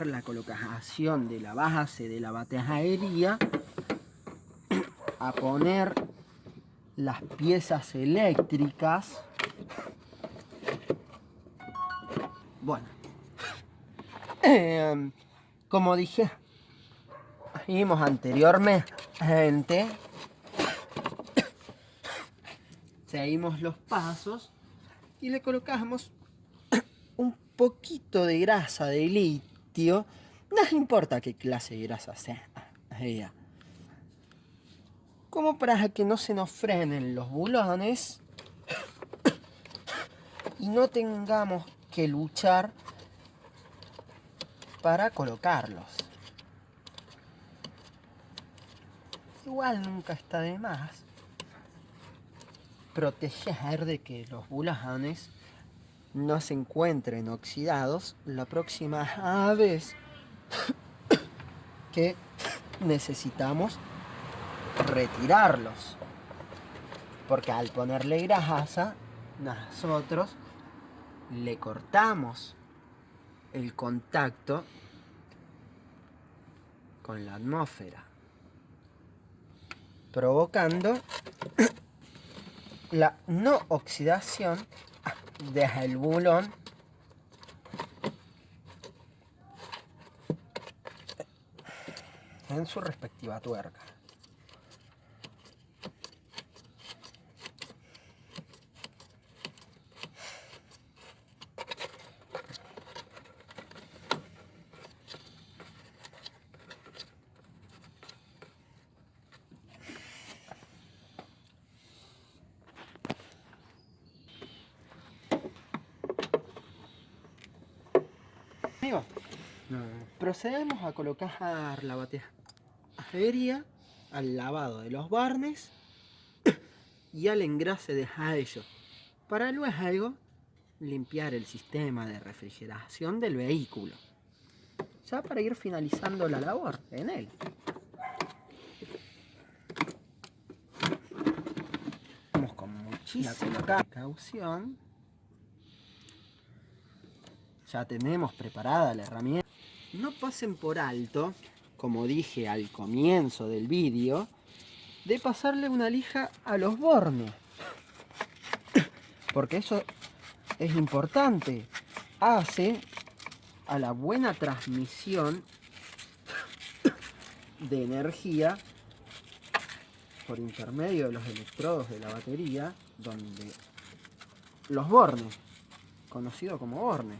la colocación de la base de la batería a poner las piezas eléctricas. Bueno, em, como dije, vimos anteriormente, seguimos los pasos y le colocamos un poquito de grasa de litio, no importa qué clase de grasa sea, como para que no se nos frenen los bulones y no tengamos que luchar para colocarlos. Igual nunca está de más proteger de que los bulones no se encuentren oxidados la próxima vez que necesitamos retirarlos. Porque al ponerle grasa, nosotros le cortamos el contacto con la atmósfera, provocando la no oxidación desde el bulón en su respectiva tuerca. Procedemos a colocar la batería al lavado de los barnes y al engrase de ellos para luego limpiar el sistema de refrigeración del vehículo. Ya para ir finalizando la labor en él vamos con muchísima precaución. Ya tenemos preparada la herramienta. No pasen por alto, como dije al comienzo del vídeo, de pasarle una lija a los bornes. Porque eso es importante. Hace a la buena transmisión de energía por intermedio de los electrodos de la batería, donde los bornes, conocidos como bornes,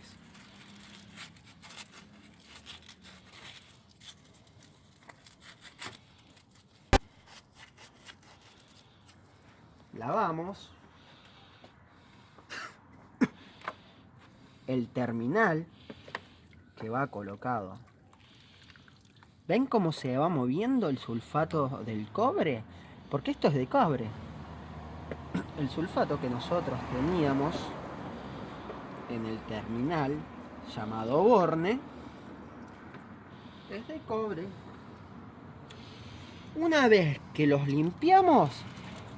lavamos el terminal que va colocado. ¿Ven cómo se va moviendo el sulfato del cobre? Porque esto es de cobre. El sulfato que nosotros teníamos en el terminal llamado borne es de cobre. Una vez que los limpiamos,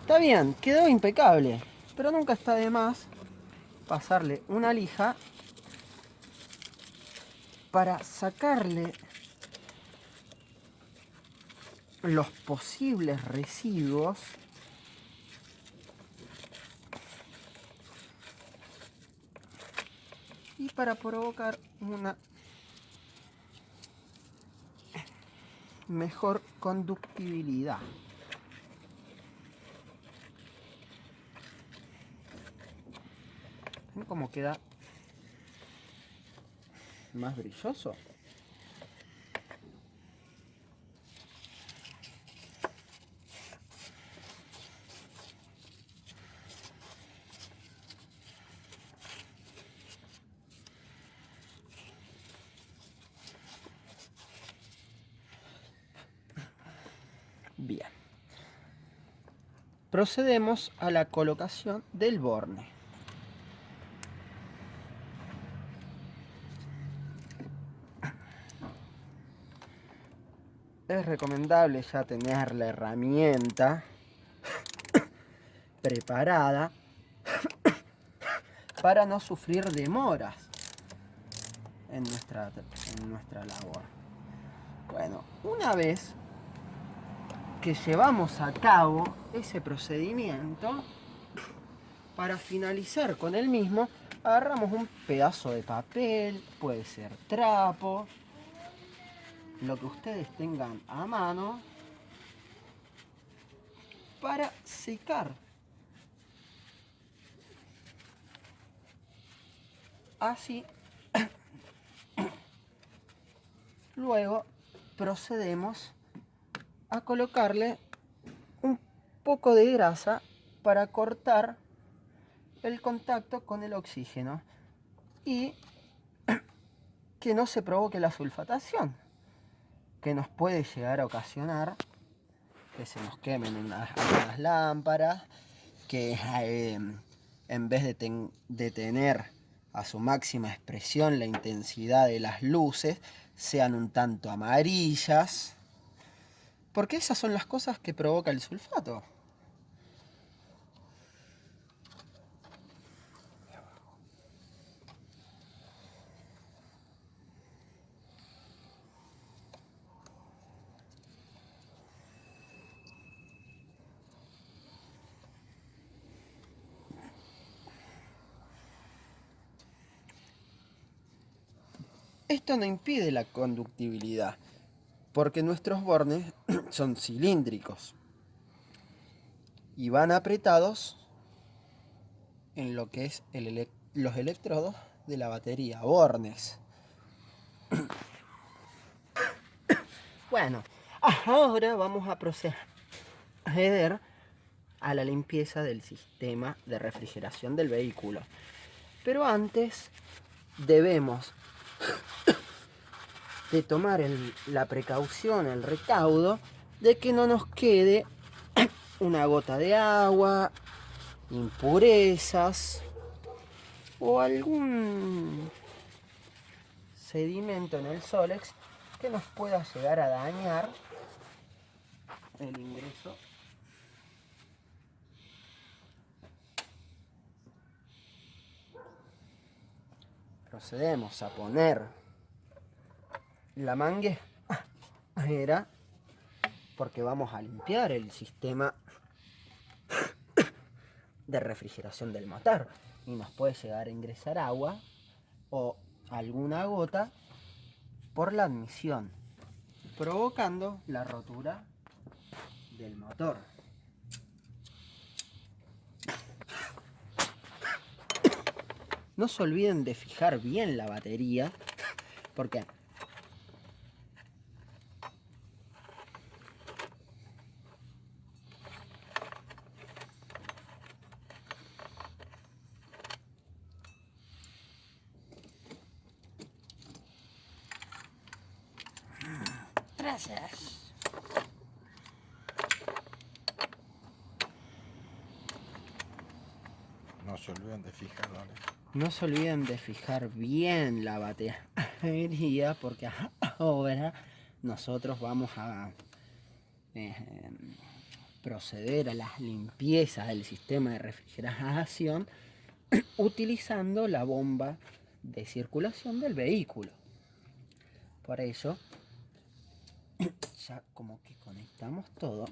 Está bien, quedó impecable, pero nunca está de más pasarle una lija para sacarle los posibles residuos y para provocar una mejor conductibilidad. Como queda más brilloso. Bien. Procedemos a la colocación del borne. Recomendable ya tener la herramienta preparada para no sufrir demoras en nuestra, en nuestra labor. Bueno, una vez que llevamos a cabo ese procedimiento, para finalizar con el mismo, agarramos un pedazo de papel, puede ser trapo, lo que ustedes tengan a mano, para secar. Así, luego procedemos a colocarle un poco de grasa para cortar el contacto con el oxígeno y que no se provoque la sulfatación que nos puede llegar a ocasionar que se nos quemen unas, lámparas, que eh, en vez de, de tener a su máxima expresión la intensidad de las luces, sean un tanto amarillas, porque esas son las cosas que provoca el sulfato. Esto no impide la conductibilidad, porque nuestros bornes son cilíndricos y van apretados en lo que es los electrodos de la batería, bornes. Bueno, ahora vamos a proceder a la limpieza del sistema de refrigeración del vehículo. Pero antes debemos de tomar la precaución, el recaudo, de que no nos quede una gota de agua, impurezas o algún sedimento en el Solex que nos pueda llegar a dañar el ingreso procedemos a poner la manguera porque vamos a limpiar el sistema de refrigeración del motor y nos puede llegar a ingresar agua o alguna gota por la admisión provocando la rotura del motor. No se olviden de fijar bien la batería, porque Gracias. No se olviden de fijar, no se olviden de fijar bien la batería porque ahora nosotros vamos a eh, proceder a las limpiezas del sistema de refrigeración utilizando la bomba de circulación del vehículo. Por eso, ya como que conectamos todo.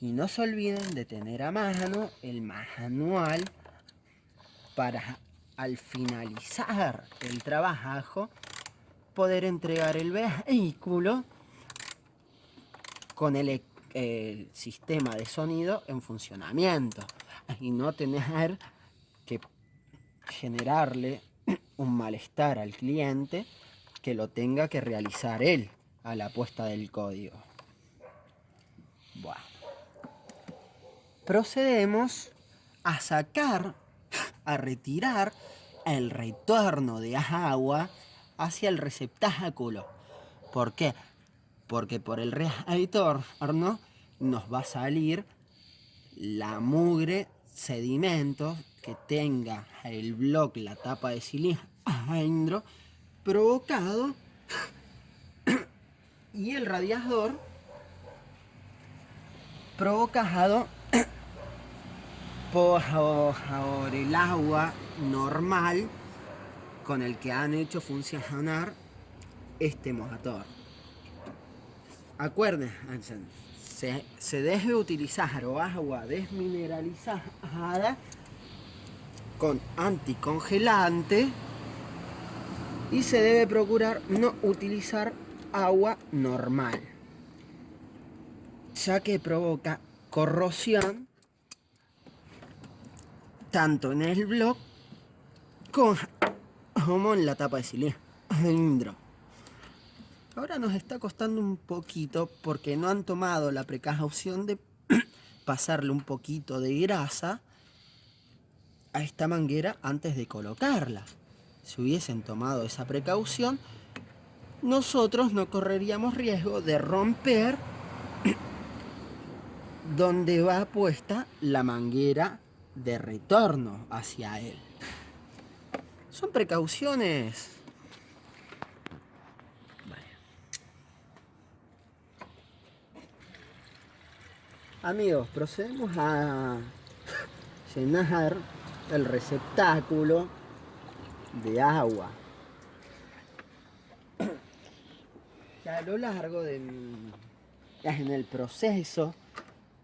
Y no se olviden de tener a mano el manual para al finalizar el trabajo poder entregar el vehículo con el, sistema de sonido en funcionamiento y no tener que generarle un malestar al cliente que lo tenga que realizar él a la puesta del código. Bueno procedemos a sacar, a retirar el retorno de agua hacia el receptáculo. ¿Por qué? Porque por el retorno nos va a salir la mugre, sedimentos que tenga el bloque, la tapa de cilindro, provocado y el radiador provocado el agua normal con el que han hecho funcionar este motor. Acuérdense, se, se debe utilizar agua desmineralizada con anticongelante y se debe procurar no utilizar agua normal ya que provoca corrosión tanto en el bloque como en la tapa de cilindro. Ahora nos está costando un poquito porque no han tomado la precaución de pasarle un poquito de grasa a esta manguera antes de colocarla. Si hubiesen tomado esa precaución, nosotros no correríamos riesgo de romper donde va puesta la manguera de retorno hacia él. Son precauciones. Amigos, procedemos a llenar el receptáculo de agua. A lo largo del en el proceso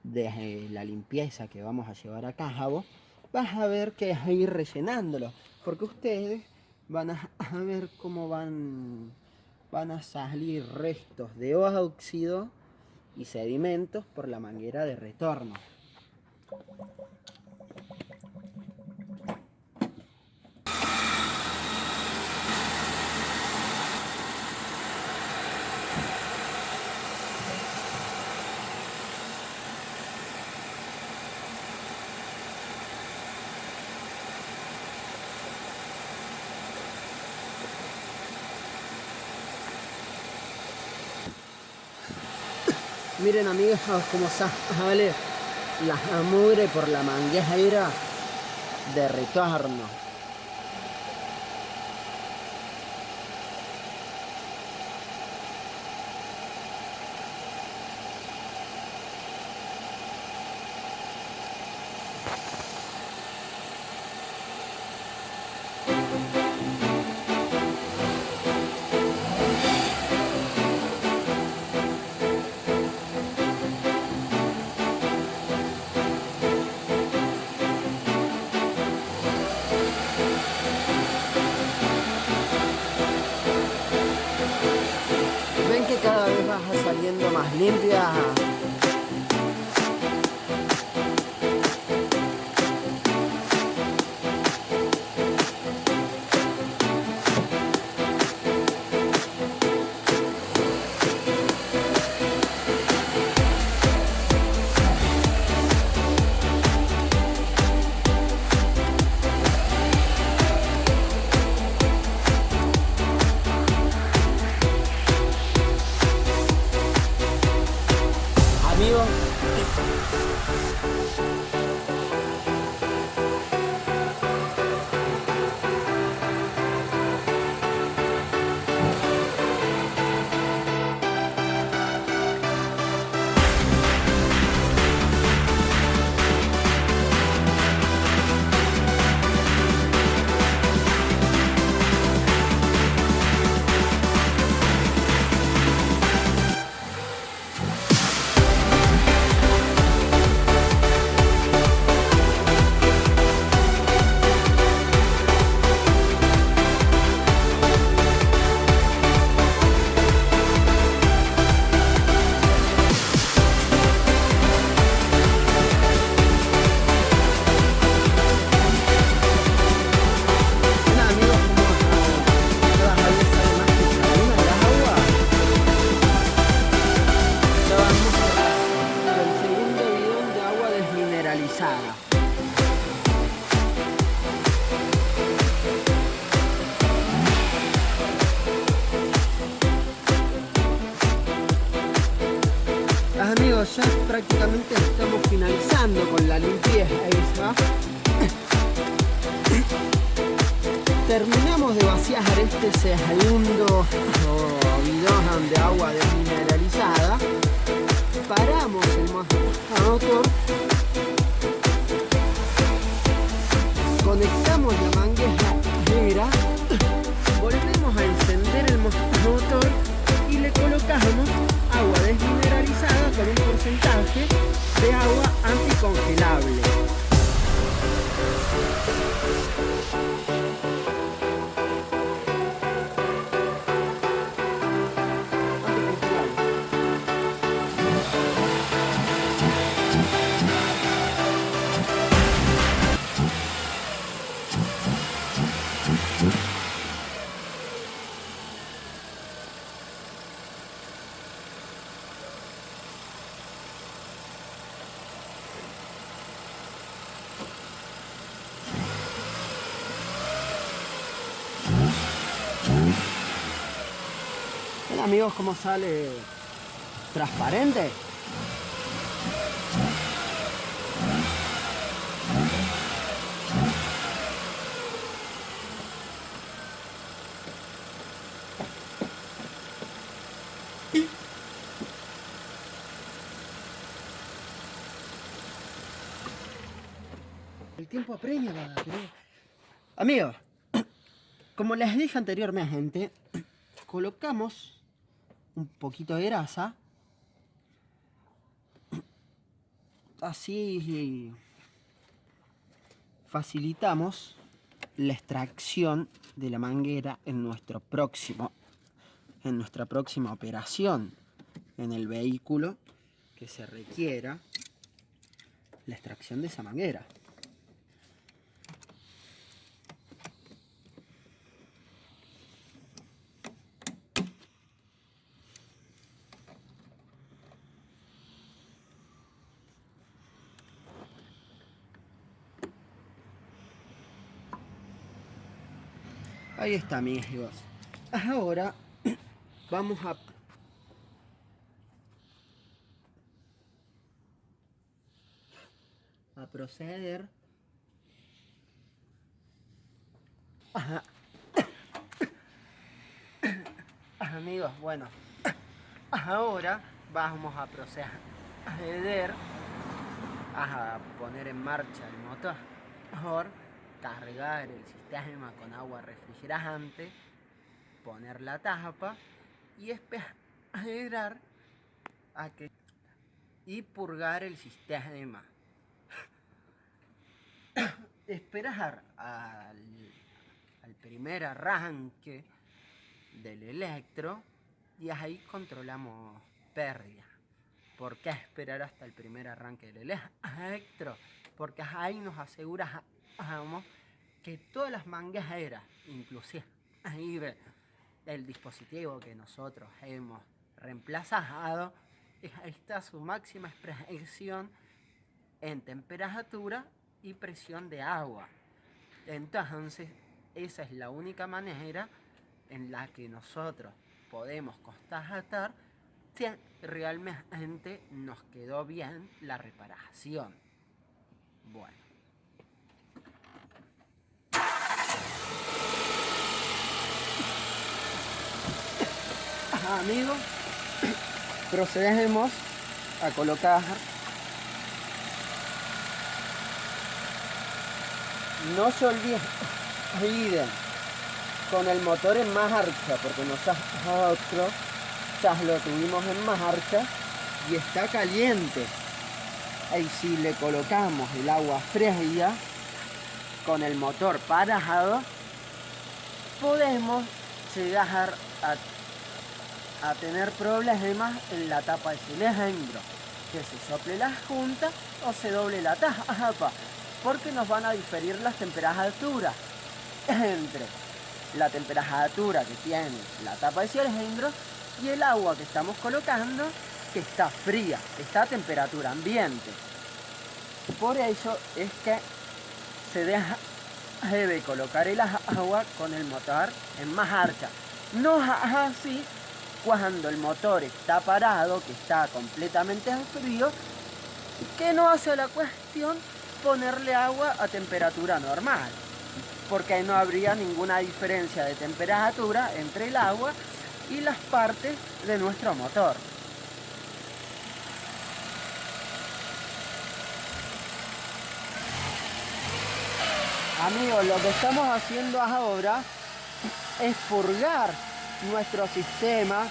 de la limpieza que vamos a llevar a cabo, vas a ver que es ir rellenándolo, porque ustedes van a, ver cómo van, van a salir restos de óxido y sedimentos por la manguera de retorno. Miren amigos cómo sale la mugre por la manguera de retorno. conectamos la manguera volvemos a encender el motor y le colocamos agua desmineralizada con un porcentaje de agua anticongelable. Amigos cómo sale transparente? El tiempo apremia, Amigos, como les dije anteriormente, colocamos un poquito de grasa. Así facilitamos la extracción de la manguera en nuestro próximo en nuestra próxima operación en el vehículo que se requiera la extracción de esa manguera. Ahí está, amigos. Ahora vamos a... a proceder Ajá. Amigos, bueno, ahora vamos a proceder a poner en marcha el motor cargar el sistema con agua refrigerante, poner la tapa y esperar a que y purgar el sistema. esperar al, al primer arranque del electro y ahí controlamos pérdida. ¿Por qué esperar hasta el primer arranque del electro? Porque ahí nos asegura que todas las mangas eran, inclusive el dispositivo que nosotros hemos reemplazado, está su máxima expresión en temperatura y presión de agua. Entonces, esa es la única manera en la que nosotros podemos constatar si realmente nos quedó bien la reparación. Bueno. Amigos, procedemos a colocar no se olviden con el motor en marcha porque nosotros ya lo tuvimos en marcha y está caliente. Y si le colocamos el agua fría con el motor parado podemos llegar a a tener problemas en la tapa de cilindro, que se sople la junta o se doble la tapa, porque nos van a diferir las temperaturas entre la temperatura que tiene la tapa de cilindro y el agua que estamos colocando que está fría, está a temperatura ambiente. Por eso es que se deja, debe colocar el agua con el motor en marcha. No así cuando el motor está parado, que está completamente frío, que no hace la cuestión ponerle agua a temperatura normal, porque no habría ninguna diferencia de temperatura entre el agua y las partes de nuestro motor. Amigos, lo que estamos haciendo ahora es purgar nuestro sistema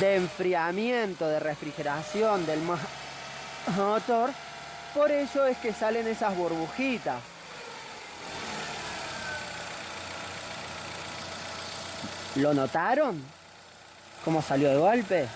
de enfriamiento, de refrigeración del motor. Por eso es que salen esas burbujitas. ¿Lo notaron? ¿Cómo salió de golpe?